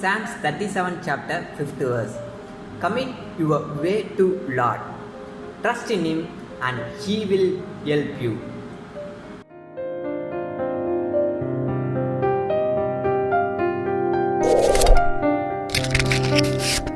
Psalms 37 chapter 5th verse. Commit your way to Lord. Trust in Him and He will help you. you